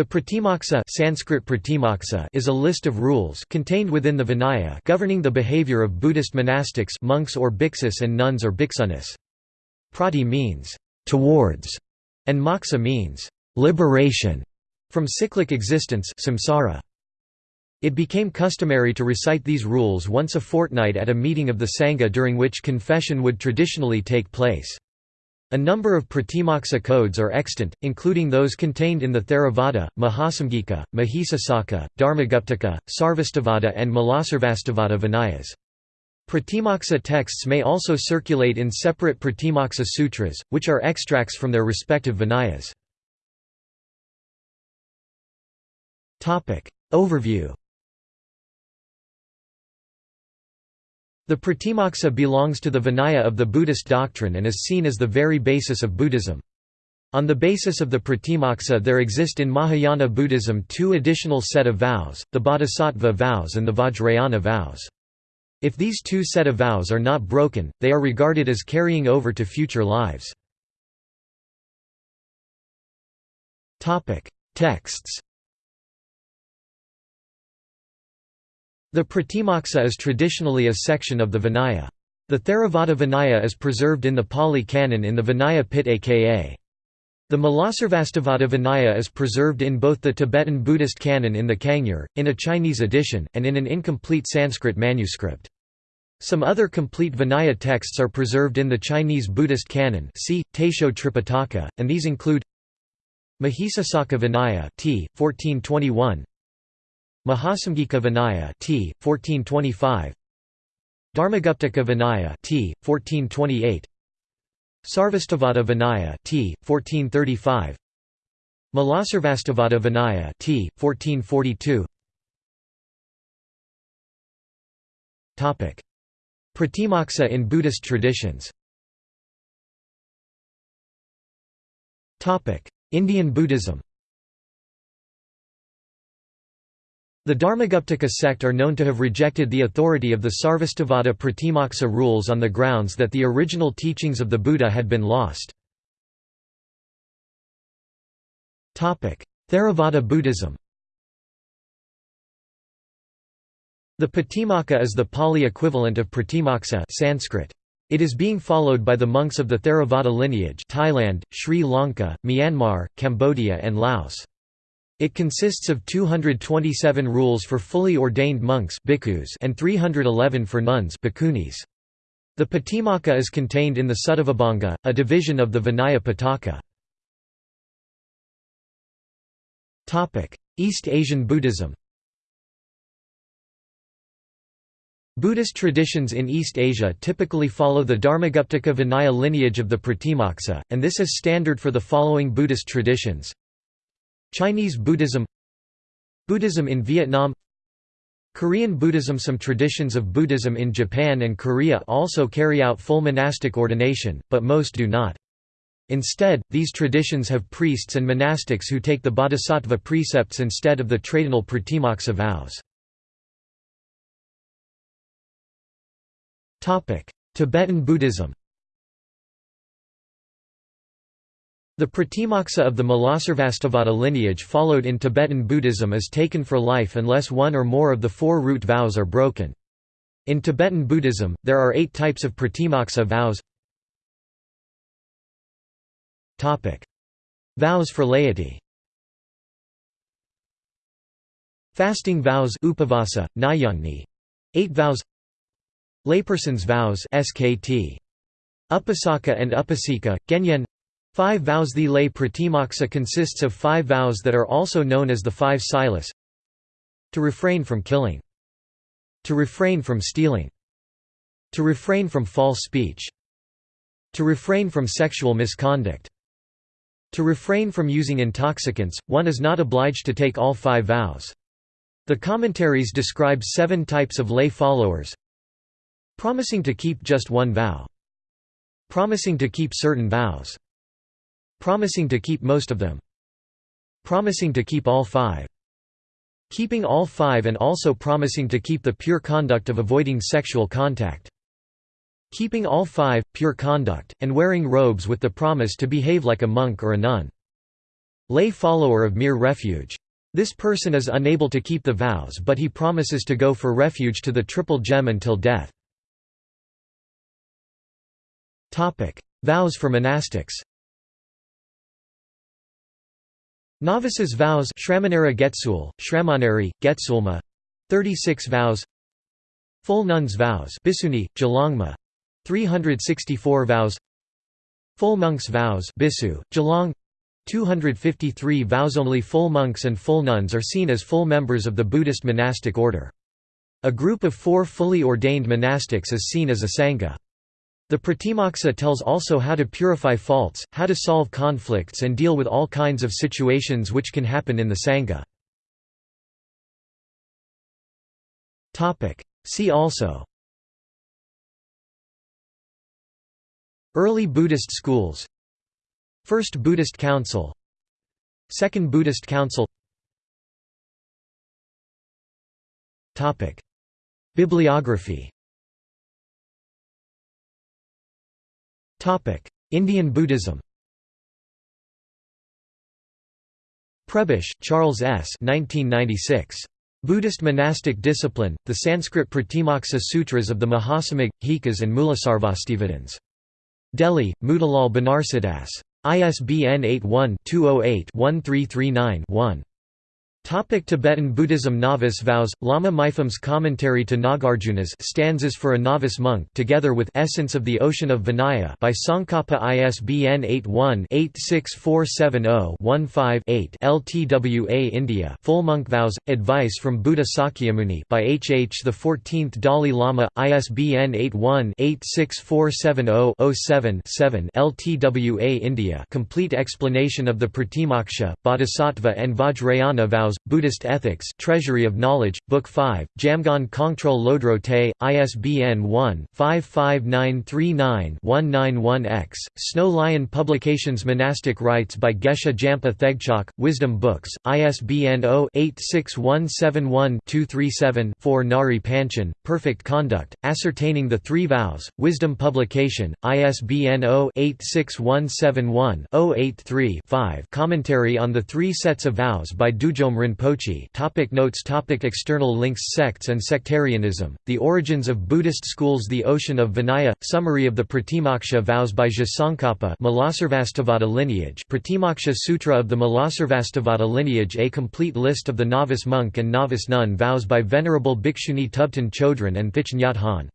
The Pratimoksa Sanskrit Pratimoksa is a list of rules contained within the Vinaya governing the behavior of Buddhist monastics monks or bhiksus and nuns or bhiksunis. Prati means towards and moksa means liberation from cyclic existence samsara. It became customary to recite these rules once a fortnight at a meeting of the Sangha during which confession would traditionally take place. A number of Pratimoksa codes are extant, including those contained in the Theravada, Mahasamgika, Mahisasaka, Dharmaguptaka, Sarvastivada and Mulasarvastivada Vinayas. Pratimoksa texts may also circulate in separate Pratimoksa sutras, which are extracts from their respective Vinayas. Overview The Pratimoksa belongs to the Vinaya of the Buddhist doctrine and is seen as the very basis of Buddhism. On the basis of the Pratimoksa there exist in Mahayana Buddhism two additional set of vows, the Bodhisattva vows and the Vajrayana vows. If these two set of vows are not broken, they are regarded as carrying over to future lives. Texts The Pratimoksa is traditionally a section of the Vinaya. The Theravada Vinaya is preserved in the Pali Canon in the Vinaya Pitaka. The Mulasarvastivada Vinaya is preserved in both the Tibetan Buddhist canon in the Kangyur, in a Chinese edition, and in an incomplete Sanskrit manuscript. Some other complete Vinaya texts are preserved in the Chinese Buddhist canon see, Taisho Tripitaka, and these include Mahisasaka Vinaya t. 1421, Mahasamgika Vinaya t. 1425 Dharmaguptaka Vinaya t. 1428 Sarvastivada Vinaya t. 1435 Mulasarvastivada Vinaya t. 1442 Topic Pratimoksa in Buddhist traditions Topic Indian Buddhism The Dharmaguptaka sect are known to have rejected the authority of the Sarvastivada Pratimoksa rules on the grounds that the original teachings of the Buddha had been lost. Theravada Buddhism The Patimokkha is the Pali equivalent of Pratimoksa Sanskrit. It is being followed by the monks of the Theravada lineage Thailand, Sri Lanka, Myanmar, Cambodia and Laos. It consists of 227 rules for fully ordained monks and 311 for nuns The Patimokkha is contained in the Suttavibhanga, a division of the Vinaya Pitaka. East Asian Buddhism. Buddhist traditions in East Asia typically follow the Dharmaguptaka Vinaya lineage of the Pratimoksa, and this is standard for the following Buddhist traditions Chinese Buddhism Buddhism in Vietnam Korean Buddhism Some traditions of Buddhism in Japan and Korea also carry out full monastic ordination, but most do not. Instead, these traditions have priests and monastics who take the bodhisattva precepts instead of the traditional pratimoksa vows. Tibetan Buddhism The Pratimoksa of the Mulasarvastivada lineage followed in Tibetan Buddhism is taken for life unless one or more of the four root vows are broken. In Tibetan Buddhism, there are eight types of Pratimoksa vows Vows for laity Fasting vows upavasa, nayungni. Eight vows Layperson's vows SKT. Upasaka and Upasika, Genyen Five vows. The lay pratimoksa consists of five vows that are also known as the five silas. To refrain from killing. To refrain from stealing. To refrain from false speech. To refrain from sexual misconduct. To refrain from using intoxicants, one is not obliged to take all five vows. The commentaries describe seven types of lay followers. Promising to keep just one vow. Promising to keep certain vows Promising to keep most of them. Promising to keep all five. Keeping all five and also promising to keep the pure conduct of avoiding sexual contact. Keeping all five, pure conduct, and wearing robes with the promise to behave like a monk or a nun. lay follower of mere refuge. This person is unable to keep the vows but he promises to go for refuge to the Triple Gem until death. Vows for monastics Novices' vows Shramanera Getsul, Shramaneri, Getsulma. 36 vows. Full nuns' vows Bisuni, Gelongma 364 vows. Full monks' vows Bisu, Gelong 253 vows. Only full monks and full nuns are seen as full members of the Buddhist monastic order. A group of four fully ordained monastics is seen as a sangha. The Pratimoksa tells also how to purify faults, how to solve conflicts and deal with all kinds of situations which can happen in the Sangha. See also. Early Buddhist schools. First Buddhist Council. Second Buddhist Council. Bibliography Indian Buddhism Prebish, Charles S. 1996. Buddhist Monastic Discipline, the Sanskrit Pratimoksa Sutras of the Mahasamagga, Hikas and Mulasarvastivadins. Delhi, Motilal Banarsidass. ISBN 81-208-1339-1. Topic Tibetan Buddhism Novice vows Lama Mipham's commentary to Nagarjuna's stanzas for a novice monk together with Essence of the Ocean of Vinaya by Tsongkhapa ISBN 81-86470-15-8 LTWA India Full Monk Vows Advice from Buddha Sakyamuni by H. H. the 14th Dalai Lama ISBN 81-86470-07-7 LTWA India Complete explanation of the Pratimoksha Bodhisattva and Vajrayana vows Buddhist Ethics Treasury of Knowledge, Book 5, Jamgon Kongtrul Lodro Te, ISBN 1-55939-191-X, Snow Lion Publications Monastic Rites by Geshe Jampa Thegchok, Wisdom Books, ISBN 0-86171-237-4 Ngari Panchen, Perfect Conduct, Ascertaining the Three Vows, Wisdom Publication, ISBN 0-86171-083-5 Commentary on the Three Sets of Vows by Dudjom Rinpoche. Topic Notes. Topic External links. Sects and sectarianism, the origins of Buddhist schools. The Ocean of Vinaya, summary of the Pratimoksha vows by Je Tsongkhapa lineage. Pratimoksha Sutra of the Mulasarvastivada lineage. A complete list of the novice monk and novice nun vows by Venerable Bhikshuni Thubten Chodron and Thich Nhat Hanh